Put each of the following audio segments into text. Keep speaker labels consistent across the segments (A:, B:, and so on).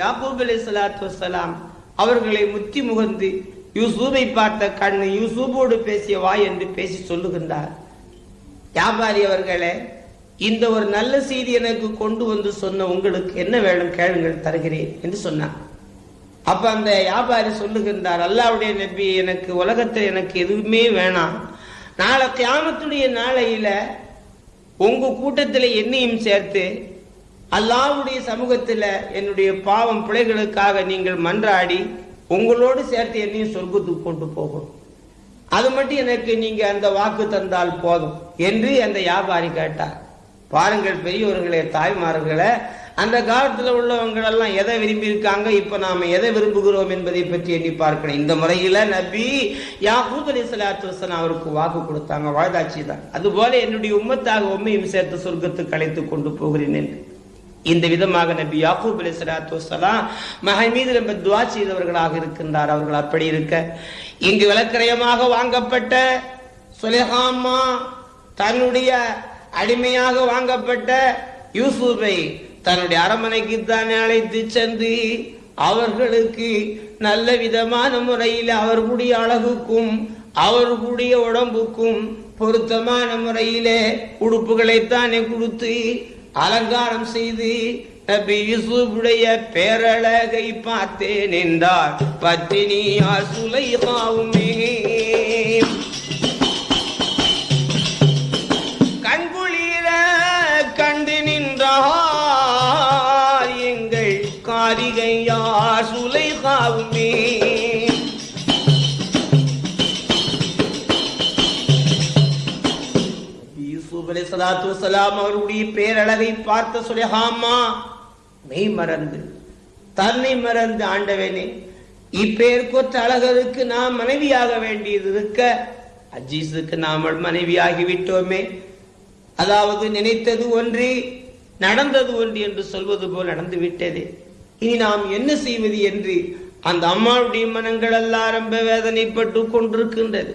A: யாக்கூப் அலி சலாத்து வசலாம் அவர்களை முத்தி முகந்து யூசூபை பார்த்த கண்ணு யூசூபோடு பேசிய வாய் என்று பேசி சொல்லுகின்றார். வியாபாரி அவர்களே இந்த ஒரு நல்ல செய்தி எனக்கு கொண்டு வந்து சொன்ன உங்களுக்கு என்ன வேணும் கேளுங்கள் தருகிறேன் என்று சொன்னார். அப்ப அந்த வியாபாரி சொல்லுகின்றார் அல்லாவுடைய நபி எனக்கு உலகத்தில் எனக்கு எதுவுமே வேணாம். நாளை கியாமத்துடைய நாளையில உங்க கூட்டத்தில் என்னையும் சேர்த்து அல்லாவுடைய சமூகத்தில் என்னுடைய பாவம் பிள்ளைகளுக்காக நீங்கள் மன்றாடி உங்களோடு சேர்த்து என்னையும் சொர்க்கத்துக்கு கொண்டு போகணும். அது மட்டும் எனக்கு நீங்க அந்த வாக்கு தந்தால் போதும் என்று அந்த வியாபாரி கேட்டார். பாருங்கள் பெரியவர்களே தாய்மார்களே அந்த காலத்தில் உள்ளவங்களெல்லாம் எதை விரும்பி இருக்காங்க இப்ப நாம எதை விரும்புகிறோம் என்பதை பற்றி எண்ணி பார்க்கணும். இந்த முறையில நபி யாஹூத் அலி சலாத்து வசலாம் அவருக்கு வாக்கு கொடுத்தாங்க வாழ்தாட்சி தான் அதுபோல என்னுடைய உம்மத்தாக உண்மையும் சேர்த்து சொர்க்கத்துக்கு அழைத்து கொண்டு போகிறேன் என்று. இந்த விதமாக நபி யாக்கூப் அலி சலாத்து வலாம் மகன் மீது ரொம்ப துவா செய்தவர்களாக இருக்கின்றார். அவர்கள் அப்படி இருக்க. இங்கு விளக்கிரயமாக வாங்கப்பட்ட சுலேஹாமா தன்னுடைய அடிமையாக வாங்கப்பட்ட யூசுஃபை தன்னுடைய அரமனைக்கு தானே அழைத்து சென்று அவர்களுக்கு நல்ல விதமான முறையில் அவர்களுடைய அழகுக்கும் அவர்களுடைய உடம்புக்கும் பொருத்தமான முறையிலே உடுப்புகளை தானே கொடுத்து அலங்காரம் செய்து நபி யூசுஃபுடைய பேரழகை பார்த்தேன் என்றார் பத்தினியா சுலைகாவுமே கண்குளிர கண்டு நின்றார் எங்கள் காரிகையார் சுலைகாவுமே சலாத்து வசலாம் அவருடைய பேரழகை பார்த்த சுலைஹாமா மெய் மறந்து தன்னை மறந்து ஆண்டவனே இப்பேர் கொத்த அழகருக்கு நாம் மனைவியாக வேண்டியது இருக்க அஜீஸுக்கு நாமல் மனைவியாகி விட்டோமே அதாவது நினைத்தது ஒன்று நடந்தது ஒன்று என்று சொல்வது போல் நடந்து விட்டதே இனி நாம் என்ன செய்வது என்று அந்த அம்மாவுடைய மனங்கள் எல்லாம் ரொம்ப வேதனைப்பட்டு கொண்டிருக்கின்றது.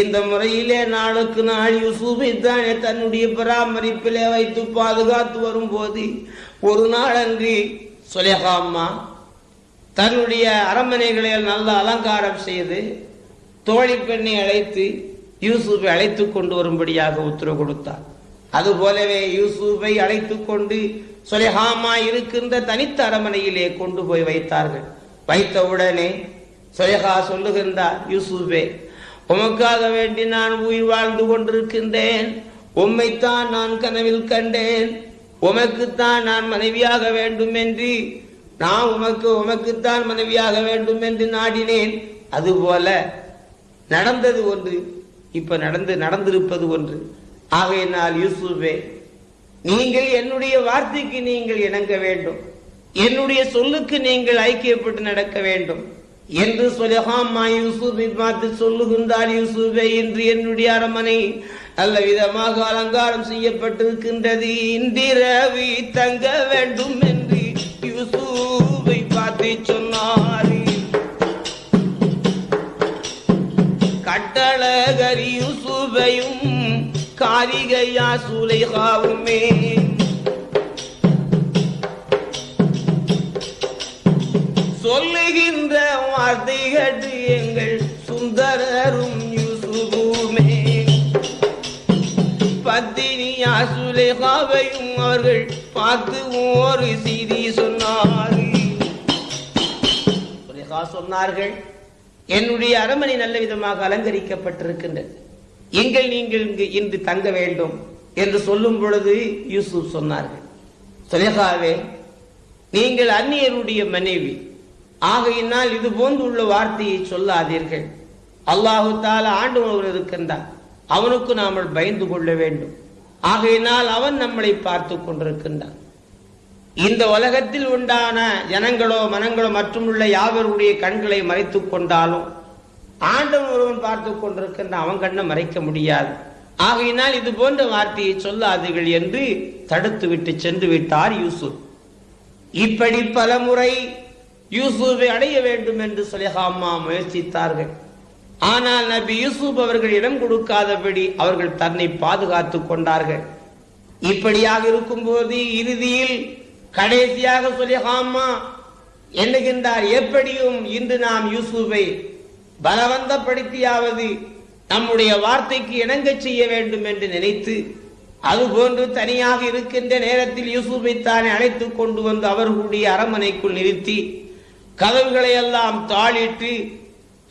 A: இந்த முறையிலே நாளுக்கு நாள் யூசுஃபை தானே தன்னுடைய பராமரிப்பிலே வைத்து பாதுகாத்து வரும்போது ஒரு நாள் அன்றி சுலேகா அம்மா தன்னுடைய அரண்மனைகளை நல்ல அலங்காரம் செய்து தோழி பெண்ணை அழைத்து யூசுஃபை அழைத்து கொண்டு வரும்படியாக உத்தரவு கொடுத்தார். அதுபோலவே யூசுஃபை அழைத்து கொண்டு சுலேஹாமா இருக்கின்ற தனித்த அரண்மனையிலே கொண்டு போய் வைத்தார்கள். வைத்தவுடனே சுயகா சொல்லுகின்றார் யூசுஃபே உமக்காக வேண்டி நான் உயிர் வாழ்ந்து கொண்டிருக்கின்றேன். உம்மைத்தான் நான் கனவில் கண்டேன். உமக்குத்தான் நான் மனைவியாக வேண்டும் என்று நான் உமக்கு உமக்குத்தான் மனைவியாக வேண்டும் என்று நாடினேன். அதுபோல நடந்தது ஒன்று இப்ப நடந்து நடந்திருப்பது ஒன்று. ஆகையினால் யூசுஃபே நீங்கள் என்னுடைய வார்த்தைக்கு நீங்கள் இணங்க வேண்டும். என்னுடைய சொல்லுக்கு நீங்கள் ஐக்கியப்பட்டு நடக்க வேண்டும். என்று சொலஹாமா யூசுமாத்து சொல்லுகின்றார் யூசுபே என்று என்னுடைய அரமனை நல்ல விதமாக அலங்காரம் செய்யப்பட்டிருக்கின்றது. இந்திரவி தங்க வேண்டும் என்று யூசுவை பார்த்து சொன்னார். கட்டழகரி யூசுபையும் காரிகையா சுலைகாவுமே சொல்லுகின்ற வார்த்தை எங்கள் சுந்தரரும் யூசுஃபுமே பத்தினியா சுலைகாவையும் அவர்கள் பார்த்து ஒரு செய்தி சொன்னார்கள். சொன்னார்கள் என்னுடைய அரமனை நல்ல விதமாக அலங்கரிக்கப்பட்டிருக்கின்றது. எங்கள் நீங்கள் இங்கு இன்று தங்க வேண்டும் என்று சொல்லும் பொழுது யூசுப் சொன்னார்கள். சுலேகாவே நீங்கள் அந்நியருடைய மனைவி ஆகையினால் இது போன்றுள்ள வார்த்தையை சொல்லாதீர்கள். அல்லாஹு தால ஆண்டு இருக்கின்றான். அவனுக்கு நாம் பயந்து கொள்ள வேண்டும். ஆகையினால் அவன் நம்மளை பார்த்து கொண்டிருக்கின்றான். இந்த உலகத்தில் உண்டான ஜனங்களோ மனங்களோ மற்றும் உள்ள யாவருடைய கண்களை மறைத்துக் கொண்டாலும் ஆண்டவன் ஒருவன் பார்த்து கொண்டிருக்கின்ற அவன் கண்ணை மறைக்க முடியாது. ஆகையினால் இது போன்ற வார்த்தையை சொல்லாதீர்கள் என்று தடுத்து விட்டு சென்று விட்டார் யூசுப். இப்படி பல முறை யூசுஃபை அடைய வேண்டும் என்று சுலேஹாமா முயற்சித்தார்கள். ஆனால் நபி யூசுப் அவர்கள் இடம் கொடுக்காதபடி அவர்கள் தன்னை பாதுகாத்துக் கொண்டார்கள். இப்படியாக இருக்கும்போது இறுதியில் கடைசியாக சுலேஹாமா எண்ணுகின்றார் எப்படியும் இன்று நாம் யூசுஃபை பலவந்தப்படுத்தியாவது நம்முடைய வார்த்தைக்கு இணங்க செய்ய வேண்டும் என்று நினைத்து அதுபோன்று தனியாக இருக்கின்ற நேரத்தில் யூசுஃபை தானே அழைத்துக் கொண்டு வந்து அவர்களுடைய அரண்மனைக்குள் நிறுத்தி கதவுகளை எல்லாம் தாளிட்டு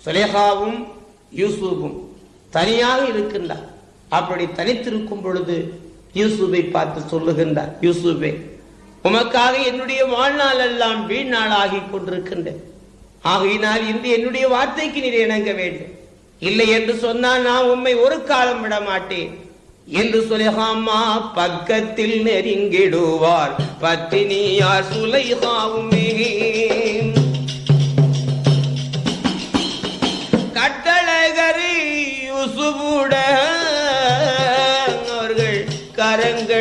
A: சுலேகாவும் யூசுஃபும் தனியாக இருக்கின்றார். அப்படி தனித்திருக்கும் பொழுது யூசுஃபை பார்த்து சொல்லுகின்றார் யூசுஃபே உமக்காக என்னுடைய வாழ்நாள் எல்லாம் வீண் நாளாகி கொண்டிருக்கின்றேன் ஆகையினால் இன்று என்னுடைய வார்த்தைக்கு நீர் இணங்க வேண்டும். இல்லை என்று சொன்னால் நான் உம்மை ஒரு காலம் விட மாட்டேன். என்று சுலைஹாமா பக்கத்தில் நெருங்கிடுவார். பத்தினியார் சுலைஹாவுமே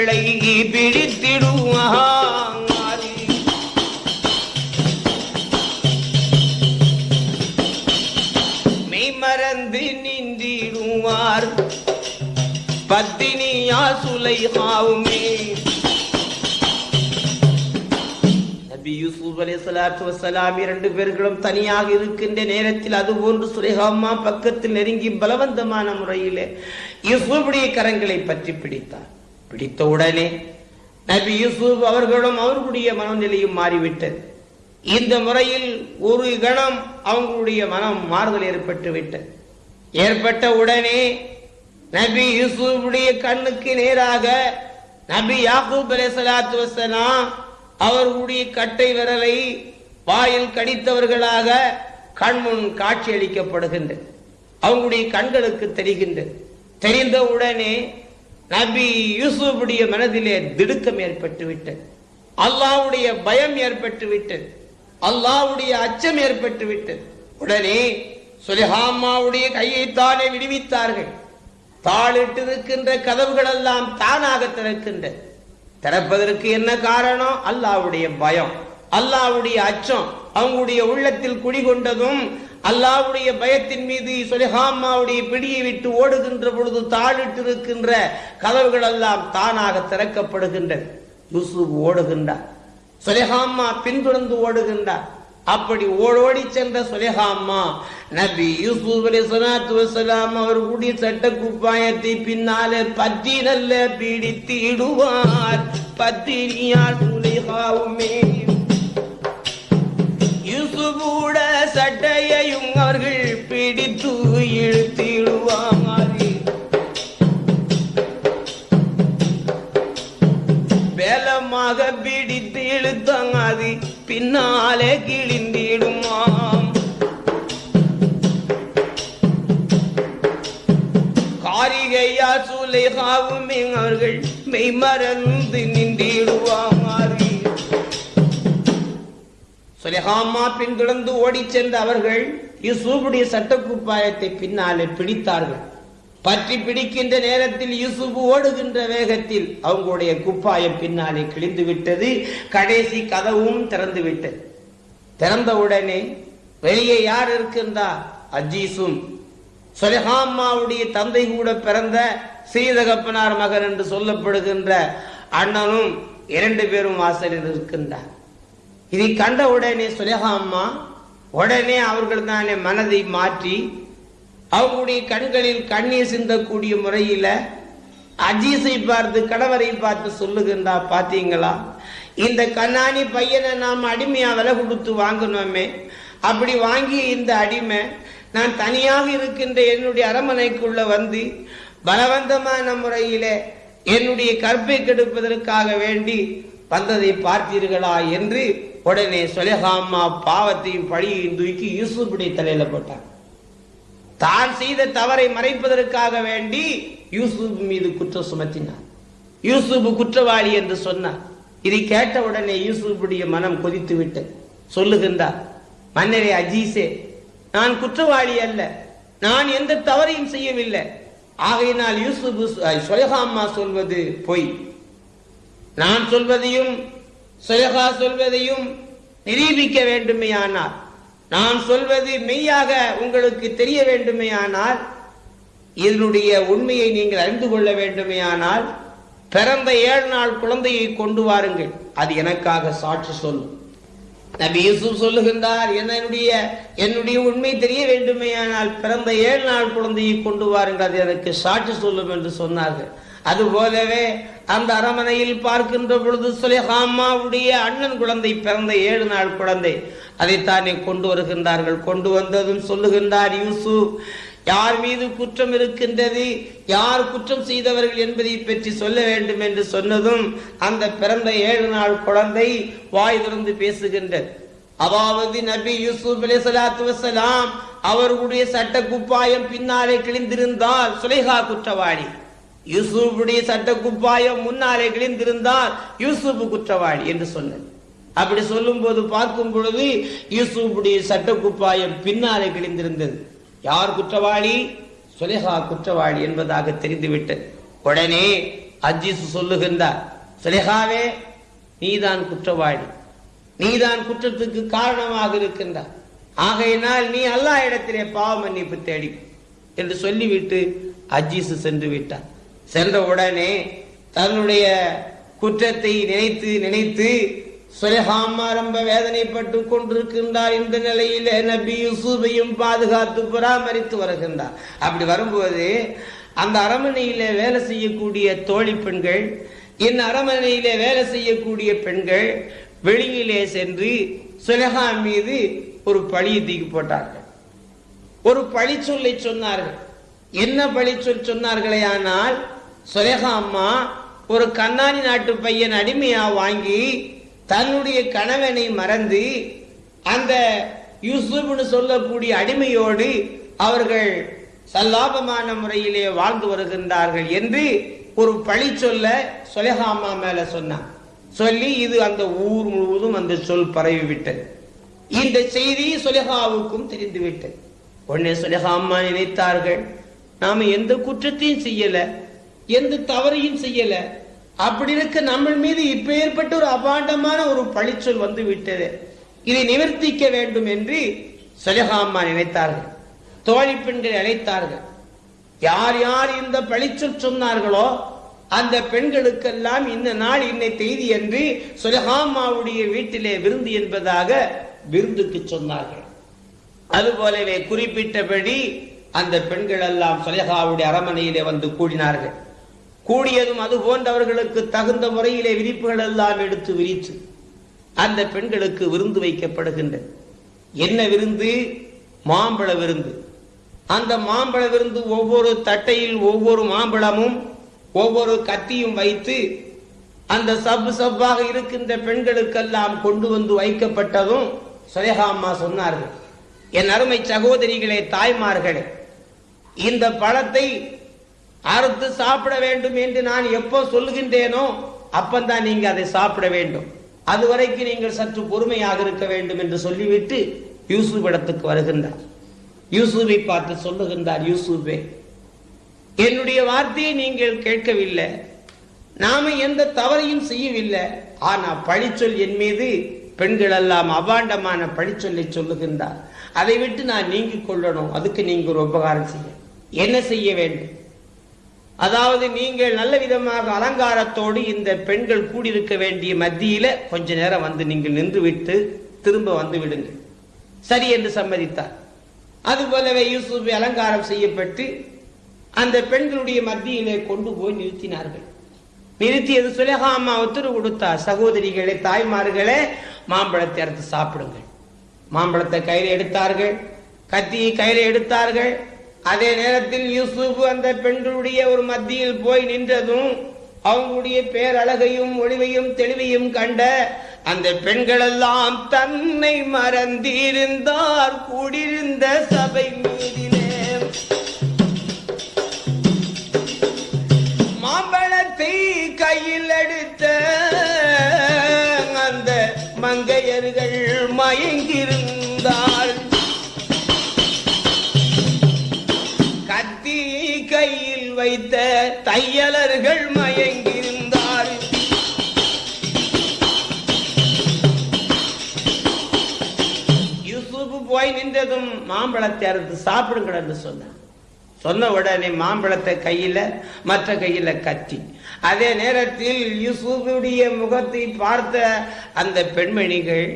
A: கரங்களை பிடித்திடுவார் மெய்மறந்து நின்றிடுவார். பத்தினியா சுலைஹாவுமே நபி யூசுப் அலைஹிஸ்ஸலாத்து வஸ்ஸலாம் இரண்டு பேர்களும் தனியாக இருக்கின்ற நேரத்தில் அதுபோன்று சுரேகாமா பக்கத்தில் நெருங்கி பலவந்தமான முறையிலே யூசுஃபுடைய கரங்களை பற்றி பிடித்தார். பிடித்த உடனே நபி யூசுப் அவர்களும் அவர்களுடைய மனநிலையும் மாறிவிட்டது. இந்த முறையில் ஒரு கணம் அவங்களுடைய மனம் மாறுதல் ஏற்பட்டு விட்டது. ஏற்பட்ட உடனே நபி யூசுஃபுடைய கண்ணுக்கு நேராக நபி யாக்கூப் அலைஹிஸ்ஸலாத்து வஸ்ஸலாம் அவர்களுடைய கட்டை விரலை வாயில் கடித்தவர்களாக கண்முன் காட்சி அளிக்கப்படுகின்றது அவங்களுடைய கண்களுக்கு தெரிகின்றது. தெரிந்த உடனே நபி யூசுஃபுடைய மனதிலே திடுக்கம் ஏற்பட்டு விட்டது. அல்லாஹ்வுடைய பயம் ஏற்பட்டு விட்டது. அல்லாஹ்வுடைய அச்சம் ஏற்பட்டு விட்டது. உடனே சுலிஹாமாவுடைய கையை தானே விடுவித்தார்கள். தாளிட்டு இருக்கின்ற கதவுகள் எல்லாம் தானாக திறக்கின்றது திறப்பதற்கு என்ன காரணம்? அல்லாஹ்வுடைய பயம். அல்லாஹ்வுடைய அச்சம். அவங்களுடைய உள்ளத்தில் குடிகொண்டதும் அல்லாவுடைய பயத்தின் மீது சுலிஹாமாவுடைய பிடியை விட்டு ஓடுகின்ற பொழுது தாழிட்டு இருக்கின்ற கதவுகள் எல்லாம் தானாக திறக்கப்படுகின்றது யூசுப் ஓடுகின்றார் சுலேஹாமா பின்தொடர்ந்து ஓடுகின்றார் அப்படி ஓடோடி சென்ற சுலேஹாமா நபி யூசுப் அலி சலாத்து வசலாம் அவர்களுடைய சட்ட குப்பாயத்தை பின்னாலே பத்தி நல்ல பிடித்து பத்தினியால் சுலிஹாவுமே கூட சட்டையையும் அவர்கள் பிடித்து இழுத்திடுவார். வேலமாக பிடித்து இழுத்தாங்க பின்னாலே கிழிந்திடுமாம். காரிகையா சுலைகாவுமே அவர்கள் மெய்மறந்து நின்றிடுவாம். சுலேகாமா பின்தொடர்ந்து ஓடிச் சென்ற அவர்கள் யூசுஃபுடைய சட்டக்குப்பாயத்தை பின்னாலே பிடித்தார்கள். பற்றி பிடிக்கின்ற நேரத்தில் யூசுப் ஓடுகின்ற வேகத்தில் அவங்களுடைய குப்பாயம் பின்னாலே கிழிந்து விட்டது கடைசி கதவும் திறந்து விட்டது திறந்த உடனே வெளியே யார் இருக்கின்றா? அஜீசும். சொலஹாமாவுடைய தந்தை கூட பிறந்த ஸ்ரீதகப்பனார் மகன் என்று சொல்லப்படுகின்ற அண்ணனும் இரண்டு பேரும் வாசலில் இருக்கின்றார். இதை கண்ட உடனே சுலேஹாம்மா உடனே அவர்கள் தானே மனதை மாற்றி அவங்களுடைய கண்களில் கண்ணீர் சிந்தக்கூடிய முறையில அஜீஸை பார்த்து கணவரை பார்த்து சொல்லுகின்றா பாத்தீங்களா இந்த கண்ணாணி பையனை நாம் அடிமையா விலை கொடுத்து வாங்கினோமே அப்படி வாங்கி இந்த அடிமை நான் தனியாக இருக்கின்ற என்னுடைய அரமனைக்குள்ள வந்து பலவந்தமான முறையிலே என்னுடைய கற்பை கெடுப்பதற்காக வேண்டி வந்ததை பார்த்தீர்களா என்று உடனே சொலஹாமா பாவத்தையும் பழியையும் தூக்கி யூசுஃபுடைய தலையில போட்டான். தான் செய்த தவறை மறைப்பதற்காக வேண்டி யூசுப் மீது குற்றம் சுமத்தினார் யூசுப் குற்றவாளி என்று சொன்னார் இதை கேட்ட உடனே யூசுஃபுடைய மனம் கொதித்து விட்டது. சொல்லுகின்றார் மன்னரே அஜீசே நான் குற்றவாளி அல்ல. நான் எந்த தவறையும் செய்யவில்லை. ஆகையினால் யூசுப் சொலகாமா சொல்வது பொய். நான் சொல்வதையும் சொலகா சொல்வதையும் நிரூபிக்க வேண்டுமேயானார் நான் சொல்வது மெய்யாக உங்களுக்கு தெரிய வேண்டுமேயானால் இதனுடைய உண்மையை நீங்கள் அறிந்து கொள்ள வேண்டுமேயானால் பிறந்த ஏழு நாள் குழந்தையை கொண்டு வாருங்கள். அது எனக்காக சாட்சி சொல்லும் நபி யூசுப் சொல்லுகின்றார் என்னுடைய என்னுடைய உண்மை தெரிய வேண்டுமேயானால் பிறந்த ஏழு நாள் குழந்தையை கொண்டு வாருங்கள் அது எனக்கு சாட்சி சொல்லும் என்று சொன்னார்கள். அது போலவே அந்த அரமனையில் பார்க்கின்ற பொழுது சுலேஹாமாவுடைய அண்ணன் குழந்தை பிறந்த ஏழு நாள் குழந்தை. அதைத்தானே கொண்டு வருகின்றார்கள். கொண்டு வந்ததும் சொல்லுகின்றார் யூசுப் யார் மீது குற்றம் இருக்கின்றது யார் குற்றம் செய்தவர்கள் என்பதை பற்றி சொல்ல வேண்டும் என்று சொன்னதும் அந்த பிறந்த ஏழு நாள் குழந்தை வாய் திறந்து பேசுகின்றது. அதாவது நபி யூசுப் அலி சலாத்து வசலாம் அவர்களுடைய சட்ட குப்பாயம் பின்னாலே கிழிந்திருந்தால் சுலேஹா குற்றவாளி. யூசுஃபுடைய சட்ட குப்பாயம் முன்னாலே கிழிந்திருந்தால் யூசுப் குற்றவாளி என்று சொன்னது. அப்படி சொல்லும் போது பார்க்கும் பொழுது யூசுஃபுடைய சட்ட குப்பாயம் பின்னாலே கிழிந்திருந்தது. யார் குற்றவாளி? சுலேஹா குற்றவாளி என்பதாக தெரிந்துவிட்டது உடனே அஜிஸ் சொல்லுகின்றார் சுலேஹாவே நீதான் குற்றவாளி. நீதான் குற்றத்துக்கு காரணமாக இருக்கின்றார் ஆகையினால் நீ அல்லா இடத்திலே பாவ மன்னிப்பு தேடி. என்று சொல்லிவிட்டு அஜீஸ் சென்று விட்டார். சென்ற உடனே தன்னுடைய குற்றத்தை நினைத்து நினைத்து சுலேஹாமா ரொம்ப வேதனைப்பட்டு கொண்டிருக்கின்றார் இந்த நிலையிலே நபி யூசுஃபையும் பாதுகாத்து பராமரித்து வருகின்றார். அப்படி வரும்போது அந்த அரமனையில வேலை செய்யக்கூடிய தோழி பெண்கள் இந்த அரமனையில வேலை செய்யக்கூடிய பெண்கள் வெளியிலே சென்று சுலேஹா மீது ஒரு பழியை தூக்கி போட்டார்கள். ஒரு பழி சொல்லை சொன்னார்கள். என்ன பழி சொல் சொன்னார்களே ஆனால் சுலேஹா அம்மா ஒரு கண்ணாடி நாட்டு பையன் அடிமையா வாங்கி தன்னுடைய கணவனை மறந்து அந்த யூசுப்னு சொல்லக்கூடிய அடிமையோடு அவர்கள் சல்லாபமான முறையிலே வாழ்ந்து வருகின்றார்கள் என்று ஒரு பழி சொல்ல சுலேகா மேல சொன்னான். சொல்லி இது அந்த ஊர் முழுவதும் அந்த சொல் பரவி விட்டது இந்த செய்தி சுலேகாவுக்கும் தெரிந்துவிட்டது. உடனே சுலேகா நினைத்தார்கள் நாம எந்த குற்றத்தையும் செய்யல எந்த தவறையும் செய்யல அப்படி இருக்க நம்ம மீது இப்ப ஏற்பட்ட ஒரு அபாண்டமான ஒரு பழிச்சொல் வந்து விட்டது இதை நிவர்த்திக்க வேண்டும் என்று சுலேகா நினைத்தார்கள். தோழி பெண்களை அழைத்தார்கள். யார் யார் இந்த பழிச்சொல் சொன்னார்களோ அந்த பெண்களுக்கெல்லாம் இந்த நாள் இன்னை செய்தி என்று சுலஹாமாவுடைய வீட்டிலே விருந்து என்பதாக விருந்துக்கு சொன்னார்கள். அதுபோலவே குறிப்பிட்டபடி அந்த பெண்கள் எல்லாம் சுலேகாவுடைய அரமனையிலே வந்து கூடினார்கள். கூடியதும் அது போன்றவர்களுக்கு தகுந்த முறையிலே விரிப்புகள் எல்லாம் எடுத்து விரித்து அந்த பெண்களுக்கு விருந்து வைக்கப்படுகின்றது என்ன விருந்து? மாம்பழ விருந்து. அந்த மாம்பழ விருந்து ஒவ்வொரு தட்டையில் ஒவ்வொரு மாம்பழமும் ஒவ்வொரு கத்தியும் வைத்து அந்த சப்பு சப்பாக இருக்கின்ற பெண்களுக்கெல்லாம் கொண்டு வந்து வைக்கப்பட்டதும் சுரேகா அம்மா சொன்னார்கள். என் அருமை சகோதரிகளே தாய்மார்களே இந்த பழத்தை அறுத்து சாப்பிட வேண்டும் என்று நான் எப்போ சொல்லுகின்றேனோ அப்பந்தான் நீங்க அதை சாப்பிட வேண்டும். அதுவரைக்கும் நீங்கள் சற்று பொறுமையாக இருக்க வேண்டும் என்று சொல்லிவிட்டு யூசுப் இடத்துக்கு வருகின்றார். யூசுஃபை பார்த்து சொல்லுகின்றார் யூசுஃபே என்னுடைய வார்த்தையை நீங்கள் கேட்கவில்லை. நாம எந்த தவறையும் செய்யவில்லை. ஆனா பழிச்சொல் என் மீது பெண்கள் எல்லாம் அபாண்டமான பழிச்சொல்லை சொல்லுகின்றார். அதை விட்டு நான் நீங்கிக் கொள்ளணும். அதுக்கு நீங்க ஒரு உபகாரம் செய்ய என்ன செய்ய வேண்டும்? அதாவது நீங்கள் நல்ல விதமாக அலங்காரத்தோடு இந்த பெண்கள் கூடியிருக்க வேண்டிய மத்தியில கொஞ்ச நேரம் வந்து நீங்கள் நின்று விட்டு திரும்ப வந்து விடுங்கள். சரி என்று சம்மதித்தார். அதுபோலவே யூசுப் அலங்காரம் செய்யப்பட்டு அந்த பெண்களுடைய மத்தியிலே கொண்டு போய் நிறுத்தினார்கள். நிறுத்தியது சுலேகா அம்மா உத்தரவு கொடுத்தார். சகோதரிகளே தாய்மார்களே மாம்பழத்தை அறுத்து சாப்பிடுங்கள். மாம்பழத்தை கையில் எடுத்தார்கள். கத்தியை கையில் எடுத்தார்கள். அதே நேரத்தில் யூசுப் அந்த பெண்களுடைய ஒரு மத்தியில் போய் நின்றதும் அவங்களுடைய பேரழகையும் ஒளிவையும் தெளிவையும் கண்ட அந்த பெண்களெல்லாம் தன்னை மறந்திருந்தார். கூடியிருந்த சபை மீதிலே போய் நின்றதும் மாம்பழத்தை அறுத்து சாப்பிடுங்கள் என்று சொன்னார். சொன்ன உடனே மாம்பழத்தை கையில மற்ற கையில கத்தி. அதே நேரத்தில் யூசுஃபுடைய முகத்தை பார்த்த அந்த பெண்மணிகள்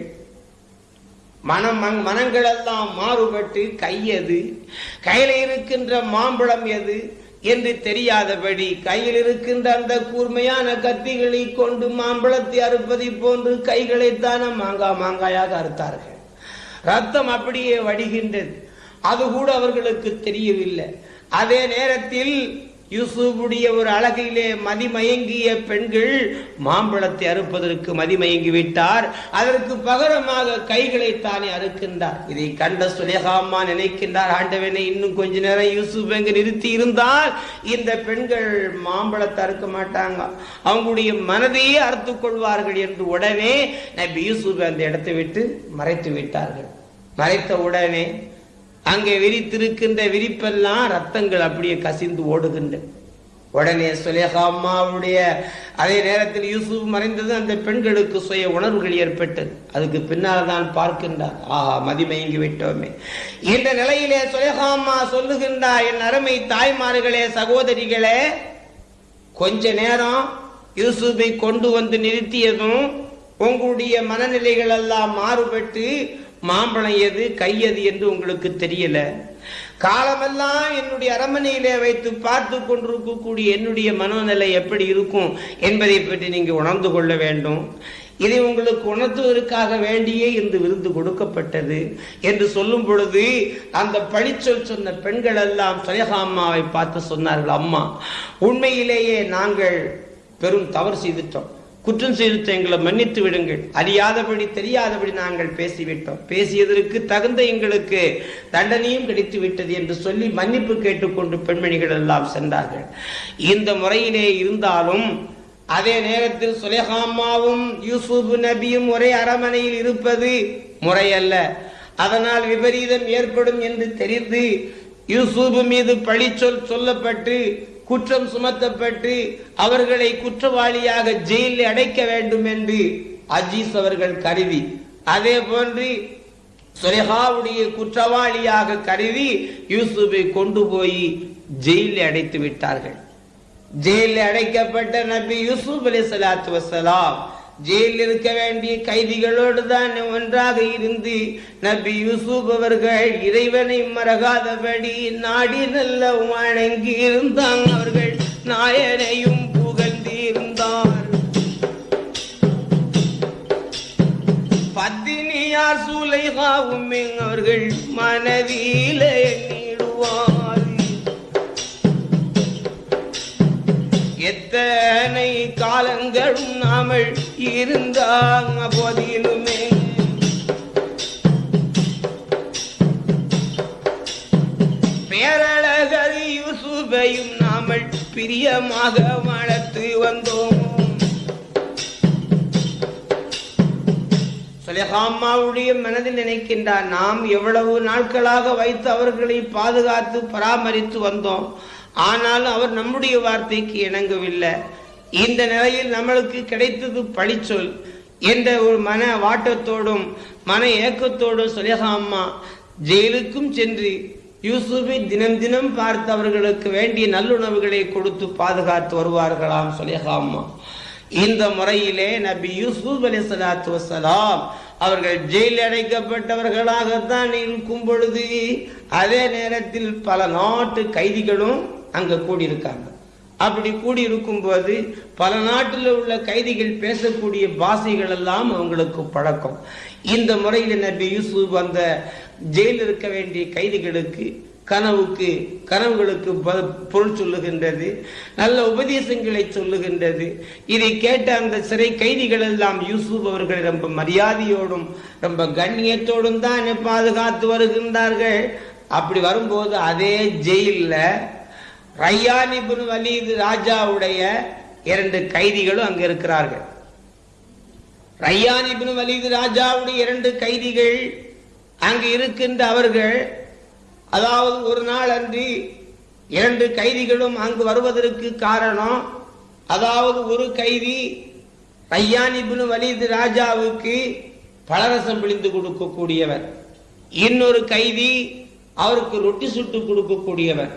A: மனம் மங்- மனங்கள் எல்லாம் மாறுபட்டு கையது கையில இருக்கின்ற மாம்பழம் எது? என்று தெரியாதபடி கையில் இருக்கின்ற அந்த கூர்மையான கத்திகளை கொண்டு மாம்பழத்தை அறுப்பதை போன்று கைகளைத்தான மாங்காய் மாங்காயாக அறுத்தார்கள். ரத்தம் அப்படியே வடிகின்றது. அது கூட அவர்களுக்கு தெரியவில்லை. அதே நேரத்தில் யூசுஃபுடைய ஒரு அழகிலே மதிமயங்கிய பெண்கள் மாம்பழத்தை அறுப்பதற்கு மதிமயங்கி விட்டார் அதற்கு பகரமாக கைகளை தானே அறுக்கின்றார். இதை கண்ட சுலேகாமா நினைக்கின்றார் ஆண்டவனை இன்னும் கொஞ்ச நேரம் யூசுப் எங்கு நிறுத்தி இருந்தால் இந்த பெண்கள் மாம்பழத்தை அறுக்க மாட்டாங்க. அவங்களுடைய மனதையே அறுத்துக் கொள்வார்கள் என்று உடனே நபி யூசுப் அந்த இடத்தை விட்டு மறைத்து விட்டார்கள். மறைத்த உடனே அங்கே விரித்திருக்கின்ற விரிப்பெல்லாம் ரத்தங்கள் அப்படியே கசிந்து ஓடுகின்ற. உடனே சுலேகா அம்மாவுடைய அதே நேரத்தில் யூசுப் மறைந்தது. அந்த பெண்களுக்கு சுய உணர்வுகள் ஏற்பட்டது. அதுக்கு பின்னால் தான் பார்க்கின்றார். ஆஹா மதிமயங்கி விட்டோமே. இந்த நிலையிலே சுலேகா அம்மா சொல்லுகின்றார் என் அருமை தாய்மார்களே சகோதரிகளே கொஞ்ச நேரம் யூசுஃபை கொண்டு வந்து நிறுத்தியதும் உங்களுடைய மனநிலைகள் எல்லாம் மாறுபட்டு மாம்பழம் எது கையது என்று உங்களுக்கு தெரியல. காலமெல்லாம் என்னுடைய அரண்மனையிலே வைத்து பார்த்து கொண்டிருக்கக்கூடிய என்னுடைய மனோநிலை எப்படி இருக்கும் என்பதை பற்றி நீங்க உணர்ந்து கொள்ள வேண்டும். இதை உங்களுக்கு உணர்த்துவதற்காக வேண்டியே இந்த விருது கொடுக்கப்பட்டது என்று சொல்லும் பொழுது அந்த பழிச்சொல் சொன்ன பெண்கள் எல்லாம் சுலேகா அம்மாவை பார்த்து சொன்னார்கள் அம்மா உண்மையிலேயே நாங்கள் பெரும் தவறு செய்துட்டோம். குற்றம் செய்து எங்களை மன்னித்து விடுங்கள். அறியாதபடி தெரியாதபடி நாங்கள் பேசிவிட்டோம். பேசியதற்கு தகுந்த எங்களுக்கு தண்டனையும் கிடைத்து விட்டது என்று சொல்லி மன்னிப்பு கேட்டுக்கொண்டு பெண்மணிகள் எல்லாம் சென்றார்கள். இந்த முறையிலே இருந்தாலும் அதே நேரத்தில் சுலேஹாமாவும் யூசுப் நபியும் ஒரே அரமனையில் இருப்பது முறையல்ல. அதனால் விபரீதம் ஏற்படும் என்று தெரிந்து யூசுப் மீது பழிச்சொல் சொல்லப்பட்டு குற்றம் சுமத்தப்பட்டு அவர்களை குற்றவாளியாக ஜெயிலில் அடைக்க வேண்டும் என்று அஜீஸ் அவர்கள் கருதி அதே போன்று சுலேஹாவுடைய குற்றவாளியாக கருதி யூசுஃபை கொண்டு போய் ஜெயிலில் அடைத்து விட்டார்கள். ஜெயிலில் அடைக்கப்பட்ட நபி யூசுப் அலி சலாத்து வசலாம் ஜெயிலில் இருக்க வேண்டிய கைதிகளோடு தான் ஒன்றாக இருந்து நபி யூசுப் அவர்கள் இறைவனை மறகாதபடி நாடி நல்ல வணங்கி இருந்தாங்க அவர்கள். நாயனையும் புகழ்ந்து இருந்தார் பத்தினியார் சூலைகாவும் அவர்கள் மனதிலே எத்தனை காலங்களும் நாமல் இருந்தாங்க போதிலுமே. பேரழகர் யூசுபையும் நாமல் பிரியமாக வளர்த்து வந்தோம். சுலேஹாமாவுடைய மனதில் நினைக்கின்றார் நாம் எவ்வளவு நாட்களாக வைத்து அவர்களை பாதுகாத்து பராமரித்து வந்தோம். ஆனாலும் அவர் நம்முடைய வார்த்தைக்கு இணங்கவில்லை. இந்த நிலையில் நம்மளுக்கு கிடைத்தது பழிச்சொல் என்ற ஒரு மன வாட்டத்தோடும் மன ஏக்கத்தோடும் சுலேஹா அம்மா ஜெயிலுக்கும் சென்று யூசுஃபை தினம் தினம் பார்த்து அவர்களுக்கு வேண்டிய நல்லுணவுகளை கொடுத்து பாதுகாத்து வருவார்களாம் சுலேஹா அம்மா. இந்த முறையிலே நபி யூசுப் அலி சலாத்து வசலாம் அவர்கள் ஜெயில் அடைக்கப்பட்டவர்களாகத்தான் இருக்கும் பொழுது அதே நேரத்தில் பல நாட்டு கைதிகளும் அங்க கூடியிருக்காங்க. அப்படி கூடியிருக்கும் போது பல நாட்டில் உள்ள கைதிகள் பேசக்கூடிய பாஷைகள் எல்லாம் அவங்களுக்கு பழக்கம். இந்த முறையில் நபி யூசுப் அந்த ஜெயில் இருக்க வேண்டிய கைதிகளுக்கு கனவுக்கு கனவுகளுக்கு ப- பொருள் சொல்லுகின்றது நல்ல உபதேசங்களை சொல்லுகின்றது. இதை கேட்ட அந்த சிறை கைதிகள் எல்லாம் யூசுப் அவர்களை ரொம்ப மரியாதையோடும் ரொம்ப கண்ணியத்தோடும் தான் பாதுகாத்து வருகின்றார்கள். அப்படி வரும்போது அதே ஜெயிலில் ரையான் இப்னு வலீது ராஜாவுடைய இரண்டு கைதிகளும் அங்கு இருக்கிறார்கள். ரையான் இப்னு வலீது ராஜாவுடைய இரண்டு கைதிகள் அங்கு இருக்கின்ற அவர்கள் அதாவது ஒரு நாள் அன்றி இரண்டு கைதிகளும் அங்கு வருவதற்கு காரணம் அதாவது ஒரு கைதி ரையான் இப்னு வலீது ராஜாவுக்கு பலரசம் பிழிந்து கொடுக்கக்கூடியவர். இன்னொரு கைதி அவருக்கு ரொட்டி சுட்டு கொடுக்கக்கூடியவர்.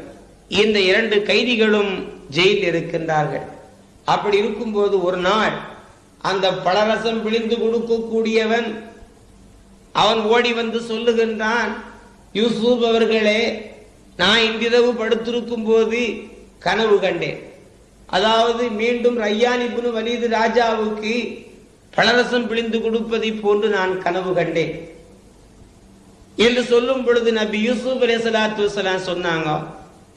A: இந்த இரண்டு கைதிகளும் ஜெயிலில் இருக்கின்றார்கள். அப்படி இருக்கும்போது ஒரு நாள் அந்த பலரசம் பிழிந்து கொடுக்கக்கூடியவன் அவன் ஓடி வந்து சொல்லுகின்றான் யூசுப் அவர்களே நான் இன்றிரவு படுத்திருக்கும் போது கனவு கண்டேன். அதாவது மீண்டும் ரையான் இப்னு வலீது ராஜாவுக்கு பழரசம் பிழிந்து கொடுப்பதை போன்று நான் கனவு கண்டேன். என்று சொல்லும் பொழுது நபி யூசுப் அலே சலாத்து சொன்னாங்க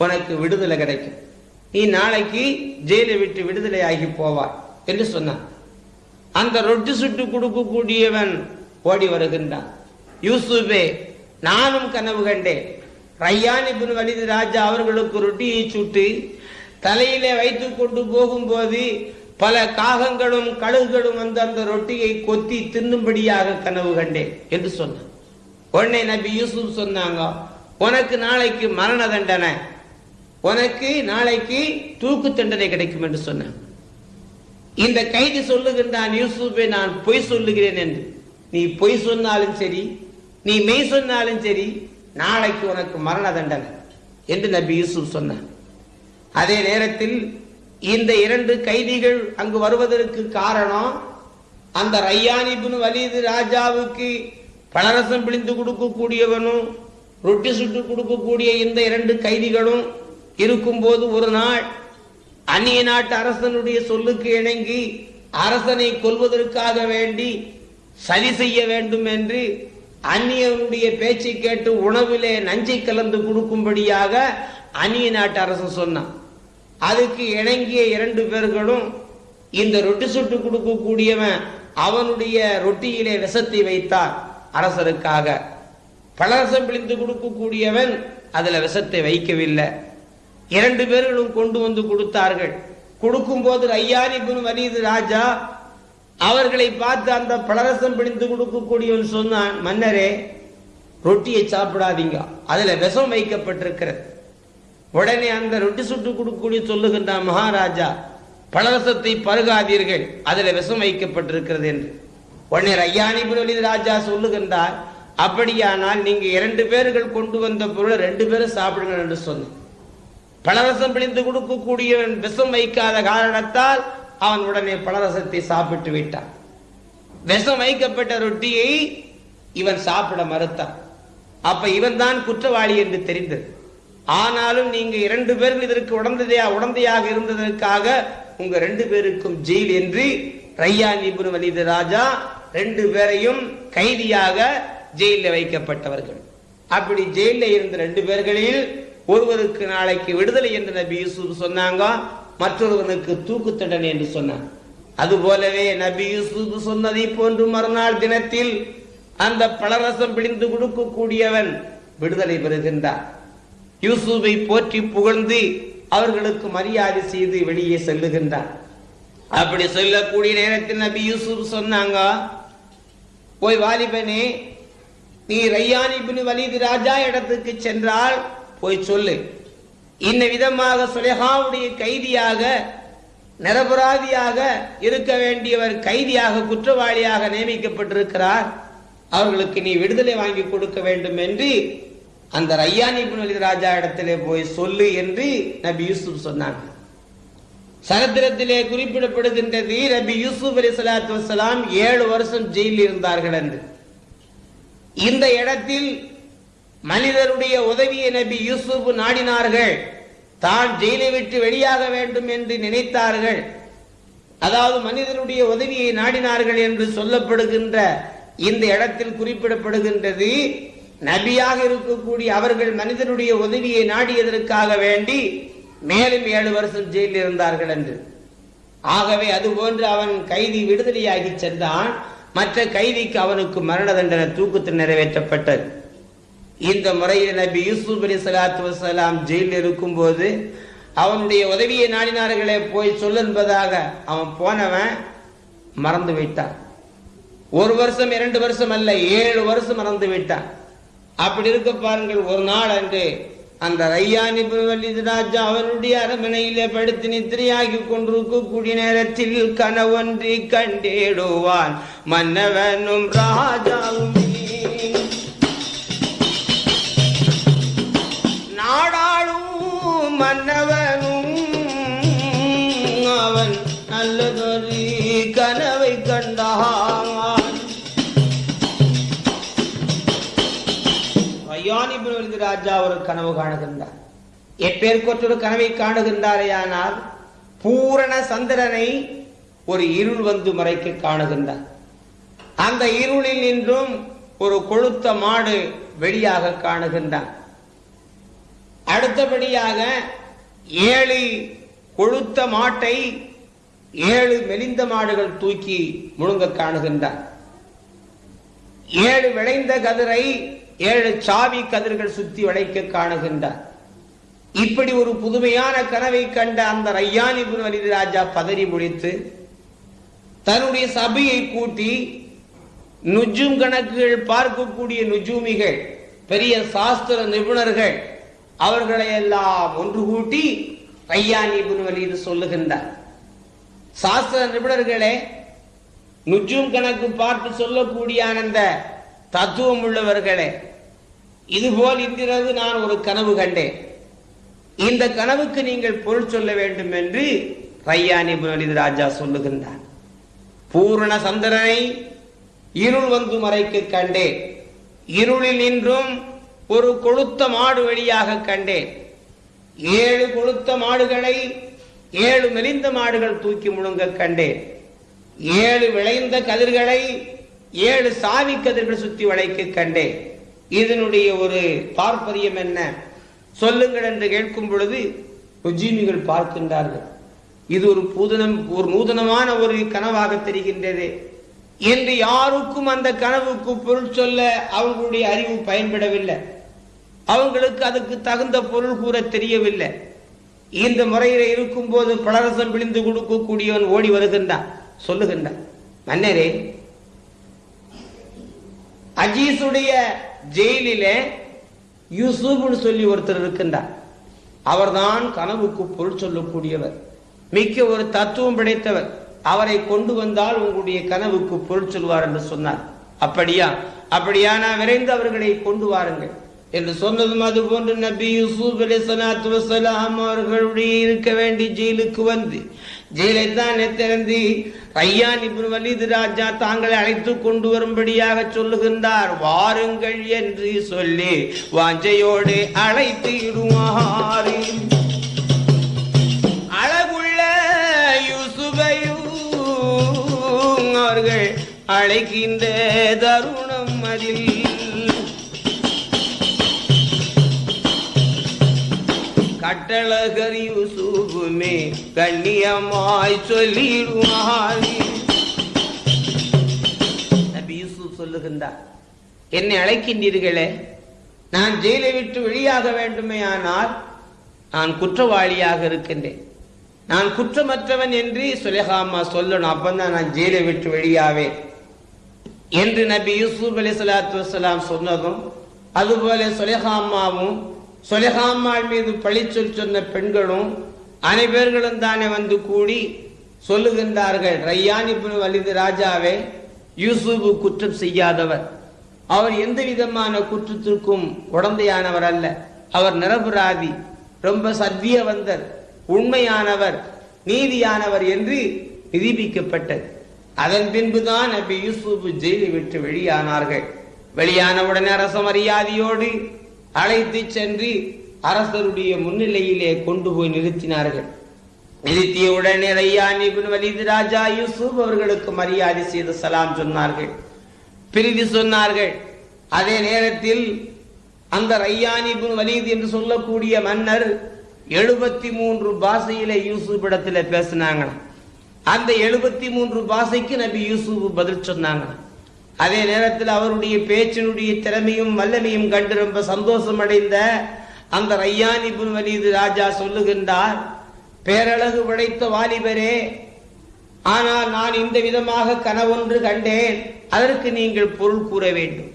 A: உனக்கு விடுதலை கிடைக்கும். நீ நாளைக்கு ஜெயிலை விட்டு விடுதலை ஆகி போவார் என்று சொன்னான். அந்த ரொட்டி சுட்டு கொடுக்கக்கூடியவன் ஓடி வருகின்றான். யூசுபே நானும் கனவு கண்டேன். ரையான் வலிது ராஜா அவர்களுக்கு ரொட்டியை சுட்டு தலையிலே வைத்து கொண்டு போகும்போது பல காகங்களும் கழுகுகளும் வந்து அந்த ரொட்டியை கொத்தி தின்னும்படியாக கனவு கண்டேன் என்று சொன்னான். உடனே நபி யூசுப் சொன்னாங்க உனக்கு நாளைக்கு மரண தண்டனை. உனக்கு நாளைக்கு தூக்கு தண்டனை கிடைக்கும் என்று சொன்னான். இந்த கைதி சொல்லுகின்றான் யூசுப்பை நான் பொய் சொல்லுகிறேன் என்று. நீ பொய் சொன்னாலும் சரி நீ மெய் சொன்னாலும் சரி நாளைக்கு உனக்கு மரண தண்டனை என்று நபி யூசுப் சொன்னான். அதே நேரத்தில் இந்த இரண்டு கைதிகள் அங்கு வருவதற்கு காரணம் அந்த ரையான் வலிது ராஜாவுக்கு பழரசம் பிழிந்து கொடுக்கக்கூடியவனும் ரொட்டி சுட்டு கொடுக்கக்கூடிய இந்த இரண்டு கைதிகளும் இருக்கும்போது ஒரு நாள் அந்நிய நாட்டு அரசனுடைய சொல்லுக்கு இணங்கி அரசனை கொல்வதற்காக வேண்டி சதி செய்ய வேண்டும் என்று அந்நியனுடைய பேச்சை கேட்டு உணவிலே நஞ்சை கலந்து கொடுக்கும்படியாக அந்நிய நாட்டு அரசன் சொன்னான். அதுக்கு இணங்கிய இரண்டு பேர்களும் இந்த ரொட்டி சுட்டு கொடுக்கக்கூடியவன் அவனுடைய ரொட்டியிலே விஷத்தை வைத்தார் அரசருக்காக. பலரசம் பிழிந்து கொடுக்கக்கூடியவன் அதுல விஷத்தை வைக்கவில்லை. இரண்டு பேர்களும் கொண்டு வந்து கொடுத்தார்கள். கொடுக்கும் போது ஐயானி வலிது ராஜா அவர்களை பார்த்து அந்த பலரசம் பிடித்து கொடுக்கக்கூடியவன் சொன்னான் மன்னரே ரொட்டியை சாப்பிடாதீங்க. அதுல விஷம் வைக்கப்பட்டிருக்கிறது. உடனே அந்த ரொட்டி சுட்டு கொடுக்கக்கூடிய சொல்லுகின்றான் மகாராஜா பலரசத்தை பருகாதீர்கள். அதுல விஷம் வைக்கப்பட்டிருக்கிறது என்று. உடனே ஐயானிபுன் வலிது ராஜா சொல்லுகின்றார் அப்படியானால் நீங்க இரண்டு பேர்கள் கொண்டு வந்த பொருளை ரெண்டு பேரும் சாப்பிடுங்க என்று சொன்னான் பலரசம் பிழிந்து கொடுக்கக்கூடியவன் விஷம் வைக்காத காரணத்தால் அவன் உடனே பலரசத்தை சாப்பிட்டு விட்டான். விஷம் வைக்கப்பட்ட ரொட்டியை இவன் சாப்பிட மறுத்தான். அப்ப இவன் தான் குற்றவாளி என்று தெரிந்தது. ஆனாலும் நீங்க இரண்டு பேரும் இதற்கு உடந்தையா உடந்தையாக இருந்ததற்காக உங்க ரெண்டு பேருக்கும் ஜெயில் என்று ரையான் இப்னு வலிது ராஜா ரெண்டு பேரையும் கைதியாக ஜெயிலில் வைக்கப்பட்டவர்கள். அப்படி ஜெயிலில் இருந்த ரெண்டு பேர்களில் ஒருவருக்கு நாளைக்கு விடுதலை என்று நபி யூசுப் சொன்னாங்க மற்றொருவனுக்கு தூக்கு தண்டனை என்று சொன்னான் அது போலவே நபி யூசுப் சொன்னதை போன்று மறுநாள் தினத்தில் அந்த பலரசம் பிடிந்து கொடுக்கக்கூடியவன் விடுதலை பெறுகின்றார் யூசுஃபை போற்றி புகழ்ந்து அவர்களுக்கு மரியாதை செய்து வெளியே செல்லுகின்றார் அப்படி சொல்லக்கூடிய நேரத்தில் நபி யூசுப் சொன்னாங்க போய் வாலிபனே நீ ரையானி பின் வலிது ராஜா இடத்துக்கு சென்றால் போய் சொல்லு. இந்த விதமாக சுலேஹாவுடைய கைதியாக நிரபராதியாக இருக்க வேண்டியவர் கைதியாக குற்றவாளியாக நியமிக்கப்பட்டிருக்கிறார். அவர்களுக்கு நீ விடுதலை வாங்கி கொடுக்க வேண்டும் என்று அந்த ரையானி புனலி ராஜா இடத்திலே போய் சொல்லு என்று நபி யூசுப் சொன்னாங்க. சரித்திரத்திலே குறிப்பிடப்படுகின்றது நபி யூசுப் அலி சலாத்து வலாம் ஏழு வருஷம் ஜெயிலில் இருந்தார்கள் என்று. இந்த இடத்தில் மனிதருடைய உதவியை நபி யூசுப் நாடினார்கள். தான் ஜெயிலை விட்டு வெளியாக வேண்டும் என்று நினைத்தார்கள். அதாவது மனிதனுடைய உதவியை நாடினார்கள் என்று சொல்லப்படுகின்ற இந்த இடத்தில் குறிப்பிடப்படுகின்றது. நபியாக இருக்கக்கூடிய அவர்கள் மனிதனுடைய உதவியை நாடியதற்காக வேண்டி மேலும் ஏழு வருஷம் ஜெயிலில் இருந்தார்கள் என்று. ஆகவே அதுபோன்று அவன் கைதி விடுதலையாகி சென்றான். மற்ற கைதிக்கு அவனுக்கு மரண தண்டனை தூக்கத்தில் நிறைவேற்றப்பட்டது. இந்த முறையில் நபி யூசுப் அலி சலாத்து வசலாம் ஜெயிலில் இருக்கும்போது அவனுடைய உதவியை நாடினார்களே போய் சொல் என்பதாக அவன் போனவன் மறந்து விட்டான். ஒரு வருஷம் இரண்டு வருஷம் அல்ல ஏழு வருஷம் மறந்து விட்டான். அப்படி இருக்க பாருங்கள் ஒரு நாள் அன்று அந்த ரையானி வலிது ராஜா அவனுடைய அரமனையிலே படுத்து நித்திரையாகி கொண்டிருக்கக்கூடிய நேரத்தில் கனவொன்றி கண்டேடுவான். மன்னவனும் ராஜாவும் மன்னவனும் அவன் நல்லதொரு கனவை கண்டான். ராஜா ஒரு கனவு காணுகின்றார். எப்பேற்கொற்றொரு கனவை காணுகின்றாரேயானால் பூரண சந்திரனை ஒரு இருள் வந்து மறைக்க காணுகின்றார். அந்த இருளில் நின்றும் ஒரு கொளுத்த மாடு வெளியாக காணுகின்றான். அடுத்தபடியாக ஏழு கொழுத்த மாட்டை ஏழு மெலிந்த மாடுகள் தூக்கி முழுங்க காணுகின்றார். ஏழு விளைந்த கதிரை ஏழு சாவி கதிர்கள் சுத்தி வளைக்க காணுகின்றார். இப்படி ஒரு புதுமையான கனவை கண்ட அந்த ரையானி வலிது ராஜா பதறி முடித்து தன்னுடைய சபையை கூட்டி நுஜும் கணக்குகள் பார்க்கக்கூடிய நுஜூமிகள் பெரிய சாஸ்திர நிபுணர்கள் அவர்களை எல்லாம் ஒன்று கூட்டி ரையானி வலிது சொல்லுகின்றார். சாஸ்திர நிபுணர்களே நுஜும் கணக்கு பார்த்து சொல்லக்கூடிய அந்த தத்துவம் உள்ளவர்களே இதுபோல் இன்றிரவு நான் ஒரு கனவு கண்டேன். இந்த கனவுக்கு நீங்கள் பொருள் சொல்ல வேண்டும் என்று ரையானி புனலிது ராஜா சொல்லுகின்றார். பூரண சந்திரனை இருள் வந்து மறைக்க கண்டேன். இருளில் நின்றும் ஒரு கொளுத்த மாடு வழியாக கண்டேன். ஏழு கொளுத்த மாடுகளை ஏழு மெலிந்த மாடுகள் தூக்கி முழுங்க கண்டேன். ஏழு விளைந்த கதிர்களை ஏழு சாவி கதிர்கள் சுத்தி வளைக்க கண்டேன். இதனுடைய ஒரு தாற்பயம் என்ன? சொல்லுங்கள் என்று கேட்கும் பொழுது உஜீமிகள் பார்க்கின்றார்கள். இது ஒரு பூதனம் ஒரு நூதனமான ஒரு கனவாக தெரிகின்றது. என்று யாருக்கும் அந்த கனவுக்கு பொருள் சொல்ல அவங்களுடைய அறிவு பயன்படவில்லை. அவங்களுக்கு அதுக்கு தகுந்த பொருள் கூற தெரியவில்லை. இந்த முறையில இருக்கும் போது பலரசம் விழிந்து கொடுக்கக்கூடியவன் ஓடி வருகின்றான். சொல்லுகின்றான். மன்னரே அஜீஸுடைய ஜெயிலிலே யூசுப்னு சொல்லி ஒருத்தர் இருக்கின்றார். அவர்தான் கனவுக்கு பொருள் சொல்லக்கூடியவர். மிக்க ஒரு தத்துவம் படைத்தவர். அவரை கொண்டு வந்தால் உங்களுடைய கனவுக்கு பொருள் சொல்வார் என்று சொன்னார். அப்படியா? அப்படியா? நான் விரைந்து அவர்களை கொண்டு வாருங்கள். என்று சொன்னதும் அது போன்று நபி யூசுப் அலி சலாத்து வசலாம் அவர்களுடைய இருக்க வேண்டி ஜெயிலுக்கு வந்து ஜெயிலை தானே திறந்து ரையான் இப்னு வலிது ராஜா தாங்களை அழைத்து கொண்டு வரும்படியாக சொல்லுகின்றார் வாருங்கள் என்று சொல்லி வாஞ்சையோடு அழைத்து அழகுள்ள அவர்கள் அழைக்கின்ற தருணம் அதில். கட்டழகர் யூசுபுமே கண்ணியமாய் சொல்லிடுவார் நபி யூசுப் சொல்லுகின்றார் என்னை அழைக்கின்றீர்களே நான் ஜெயிலை விட்டு வெளியாக வேண்டுமே ஆனால் நான் குற்றவாளியாக இருக்கின்றேன். நான் குற்றமற்றவன் என்று சுலேஹாமா சொல்லணும். அப்பந்தான் நான் ஜெயிலை விட்டு வெளியாவேன். என்று நபி யூசுப் அலி சலாத்து வலாம் சொன்னதும் அதுபோல சுலேஹாமாவும் சுலேஹாமாள் மீது பழிச்சொல் சொன்ன பெண்களும் அனைவர்களும் தானே வந்து கூடி சொல்லுகின்றார்கள் ரையான் இப்னு வலிது ராஜாவே யூசுப் குற்றம் செய்யாதவர். அவர் எந்த விதமான குற்றத்திற்கும் உடந்தையானவர் அல்ல. அவர் நிரபராதி ரொம்ப சத்தியவந்தர் உண்மையானவர் நீதியானவர் என்று நிரூபிக்கப்பட்டது. அதன் பின்புதான் நபி யூசுப் ஜெயிலை விட்டு வெளியானார்கள். வெளியானவுடனே அரச மரியாதையோடு அழைத்து சென்று அரசருடைய முன்னிலையிலே கொண்டு போய் நிறுத்தினார்கள். நிறுத்திய உடனே ரையான் இப்னு வலிது ராஜா யூசுப் அவர்களுக்கு மரியாதை செய்து சலாம் சொன்னார்கள். பிரிதி சொன்னார்கள் அதே நேரத்தில் அந்த ரையான் நிபுன் வலீத் என்று சொல்லக்கூடிய மன்னர் எழுபத்தி மூன்று பாஷையில யூசுப் இடத்துல பேசினாங்க அந்த எழுபத்தி மூன்று பாஷைக்கு நபி யூசுப் பதில் சொன்னாங்க அதே நேரத்தில் அவருடைய பேச்சினுடைய திறமையும் வல்லமையும் கண்டு ரொம்ப சந்தோஷம் அடைந்த அந்த ரையான் இப்னு ராஜா சொல்லுகின்றார் பேரழகு படைத்த வாலிபரே ஆனால் நான் இந்த விதமாக கனவொன்று கண்டேன். அதற்கு நீங்கள் பொருள் கூற வேண்டும்.